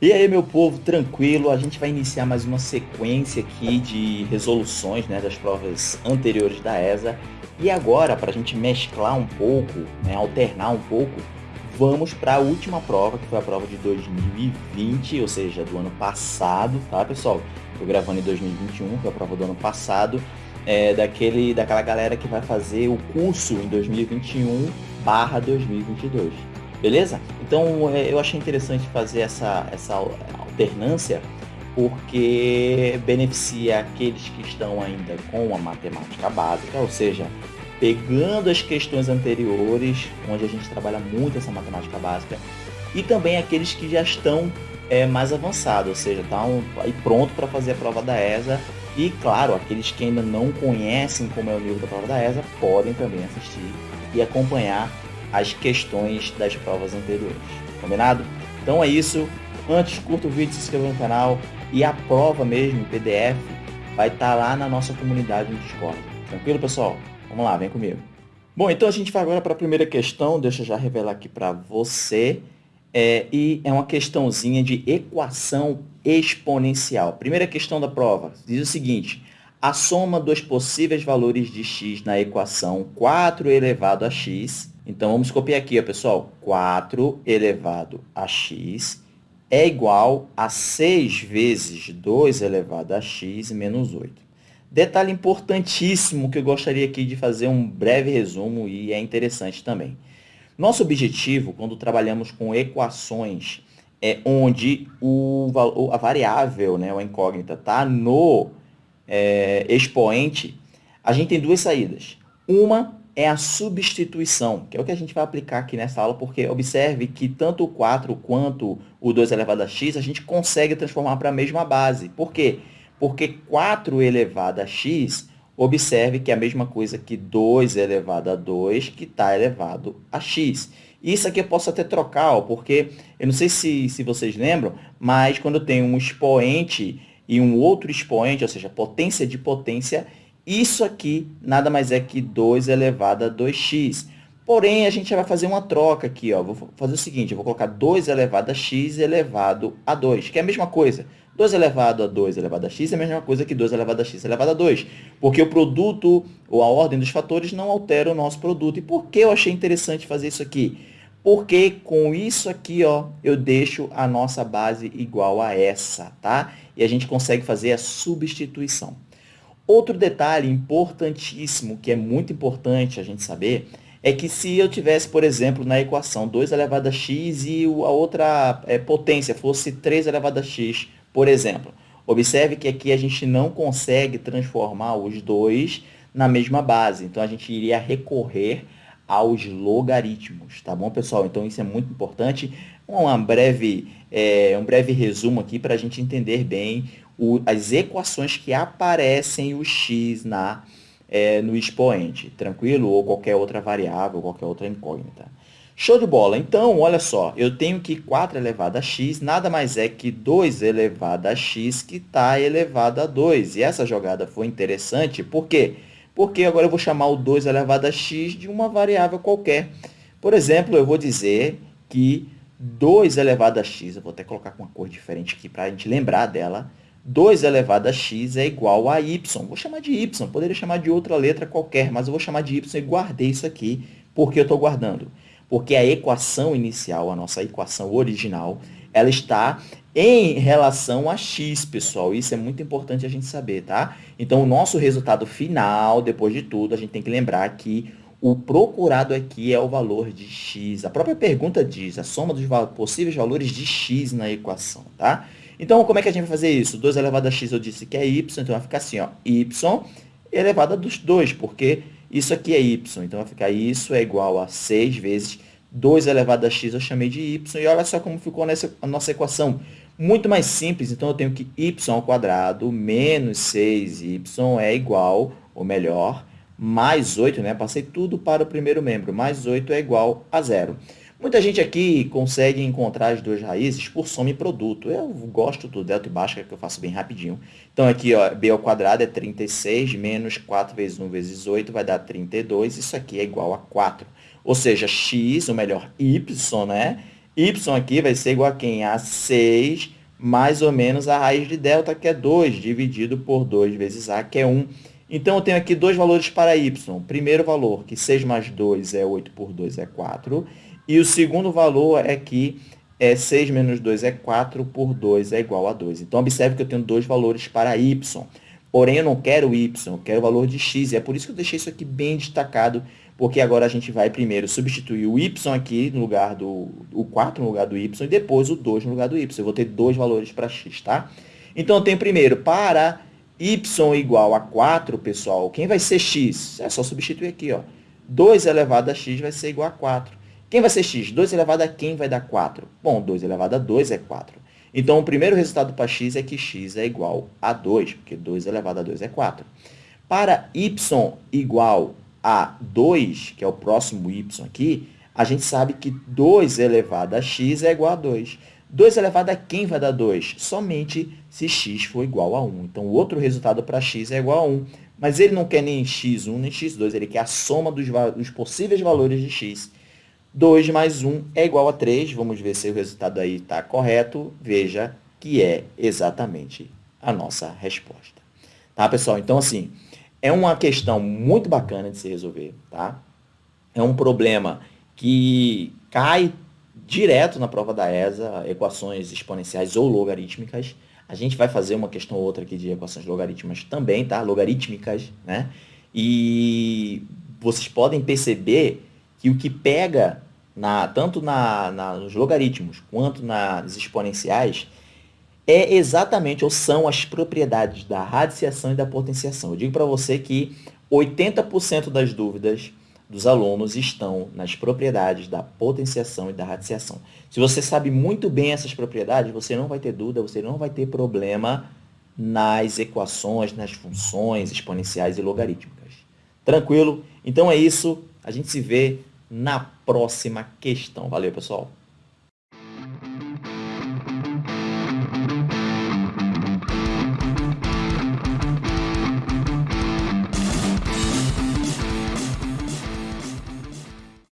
E aí, meu povo, tranquilo? A gente vai iniciar mais uma sequência aqui de resoluções né, das provas anteriores da ESA. E agora, para a gente mesclar um pouco, né, alternar um pouco, vamos para a última prova, que foi a prova de 2020, ou seja, do ano passado, tá, pessoal? Estou gravando em 2021, foi a prova do ano passado, é, daquele, daquela galera que vai fazer o curso em 2021 barra 2022. Beleza? Então é, eu achei interessante fazer essa, essa alternância porque beneficia aqueles que estão ainda com a matemática básica, ou seja, pegando as questões anteriores, onde a gente trabalha muito essa matemática básica, e também aqueles que já estão é, mais avançados, ou seja, estão aí pronto para fazer a prova da ESA. E claro, aqueles que ainda não conhecem como é o nível da prova da ESA podem também assistir e acompanhar as questões das provas anteriores. Combinado? Então é isso. Antes, curta o vídeo, se inscreva no canal e a prova mesmo, PDF, vai estar tá lá na nossa comunidade no Discord. Tranquilo, pessoal? Vamos lá, vem comigo. Bom, então a gente vai agora para a primeira questão. Deixa eu já revelar aqui para você. É, e é uma questãozinha de equação exponencial. Primeira questão da prova diz o seguinte. A soma dos possíveis valores de x na equação 4 elevado a x então, vamos copiar aqui, ó, pessoal. 4 elevado a x é igual a 6 vezes 2 elevado a x menos 8. Detalhe importantíssimo que eu gostaria aqui de fazer um breve resumo e é interessante também. Nosso objetivo, quando trabalhamos com equações, é onde o, a variável, né, a incógnita, está no é, expoente, a gente tem duas saídas. Uma é a substituição, que é o que a gente vai aplicar aqui nessa aula, porque observe que tanto o 4 quanto o 2 elevado a x, a gente consegue transformar para a mesma base. Por quê? Porque 4 elevado a x, observe que é a mesma coisa que 2 elevado a 2, que está elevado a x. Isso aqui eu posso até trocar, ó, porque eu não sei se, se vocês lembram, mas quando eu tenho um expoente e um outro expoente, ou seja, potência de potência, isso aqui nada mais é que 2 elevado a 2x. Porém, a gente vai fazer uma troca aqui. Ó. Vou fazer o seguinte, eu vou colocar 2 elevado a x elevado a 2, que é a mesma coisa. 2 elevado a 2 elevado a x é a mesma coisa que 2 elevado a x elevado a 2. Porque o produto, ou a ordem dos fatores, não altera o nosso produto. E por que eu achei interessante fazer isso aqui? Porque com isso aqui, ó, eu deixo a nossa base igual a essa, tá? E a gente consegue fazer a substituição. Outro detalhe importantíssimo, que é muito importante a gente saber, é que se eu tivesse, por exemplo, na equação 2 elevado a x e a outra é, potência fosse 3 elevado a x, por exemplo, observe que aqui a gente não consegue transformar os dois na mesma base. Então, a gente iria recorrer aos logaritmos, tá bom, pessoal? Então, isso é muito importante. Uma breve, é, um breve resumo aqui para a gente entender bem o, as equações que aparecem o x na, é, no expoente, tranquilo? Ou qualquer outra variável, qualquer outra incógnita. Show de bola. Então, olha só, eu tenho que 4 elevado a x nada mais é que 2 elevado a x que está elevado a 2. E essa jogada foi interessante, por quê? Porque agora eu vou chamar o 2 elevado a x de uma variável qualquer. Por exemplo, eu vou dizer que 2 elevado a x, eu vou até colocar com uma cor diferente aqui para a gente lembrar dela, 2 elevado a x é igual a y. Vou chamar de y, poderia chamar de outra letra qualquer, mas eu vou chamar de y e guardei isso aqui. Por que eu estou guardando? Porque a equação inicial, a nossa equação original, ela está em relação a x, pessoal. Isso é muito importante a gente saber, tá? Então, o nosso resultado final, depois de tudo, a gente tem que lembrar que o procurado aqui é o valor de x. A própria pergunta diz a soma dos possíveis valores de x na equação, tá? Então, como é que a gente vai fazer isso? 2 elevado a x eu disse que é y, então vai ficar assim, ó, y elevado a dos 2, porque isso aqui é y. Então, vai ficar isso é igual a 6 vezes 2 elevado a x eu chamei de y. E olha só como ficou nessa, a nossa equação. Muito mais simples, então eu tenho que y ao quadrado menos 6y é igual, ou melhor, mais 8, né? Passei tudo para o primeiro membro. Mais 8 é igual a zero. Muita gente aqui consegue encontrar as duas raízes por soma e produto. Eu gosto do delta e baixa, que eu faço bem rapidinho. Então, aqui, ó, b ao quadrado é 36, menos 4 vezes 1 vezes 8 vai dar 32. Isso aqui é igual a 4. Ou seja, x, ou melhor, y, né? y aqui vai ser igual a quem? A 6 mais ou menos a raiz de delta, que é 2, dividido por 2 vezes a, que é 1. Então, eu tenho aqui dois valores para y. Primeiro valor, que 6 mais 2 é 8 por 2 é 4. E o segundo valor é que é 6 menos 2 é 4 por 2 é igual a 2. Então, observe que eu tenho dois valores para y. Porém, eu não quero y, eu quero o valor de x. E é por isso que eu deixei isso aqui bem destacado, porque agora a gente vai primeiro substituir o y aqui no lugar do o 4 no lugar do y e depois o 2 no lugar do y. Eu vou ter dois valores para x, tá? Então, eu tenho primeiro, para y igual a 4, pessoal, quem vai ser x? É só substituir aqui, ó. 2 elevado a x vai ser igual a 4. Quem vai ser x? 2 elevado a quem vai dar 4? Bom, 2 elevado a 2 é 4. Então, o primeiro resultado para x é que x é igual a 2, porque 2 elevado a 2 é 4. Para y igual a 2, que é o próximo y aqui, a gente sabe que 2 elevado a x é igual a 2. 2 elevado a quem vai dar 2? Somente se x for igual a 1. Então, o outro resultado para x é igual a 1. Mas ele não quer nem x1 nem x2, ele quer a soma dos, dos possíveis valores de x. 2 mais 1 é igual a 3. Vamos ver se o resultado aí está correto. Veja que é exatamente a nossa resposta. Tá, pessoal? Então, assim, é uma questão muito bacana de se resolver, tá? É um problema que cai direto na prova da ESA, equações exponenciais ou logarítmicas. A gente vai fazer uma questão ou outra aqui de equações logarítmicas também, tá? Logarítmicas, né? E vocês podem perceber que o que pega na, tanto na, na, nos logaritmos quanto nas exponenciais, é exatamente, ou são as propriedades da radiciação e da potenciação. Eu digo para você que 80% das dúvidas dos alunos estão nas propriedades da potenciação e da radiciação. Se você sabe muito bem essas propriedades, você não vai ter dúvida, você não vai ter problema nas equações, nas funções exponenciais e logarítmicas. Tranquilo? Então é isso. A gente se vê na próxima questão. Valeu, pessoal!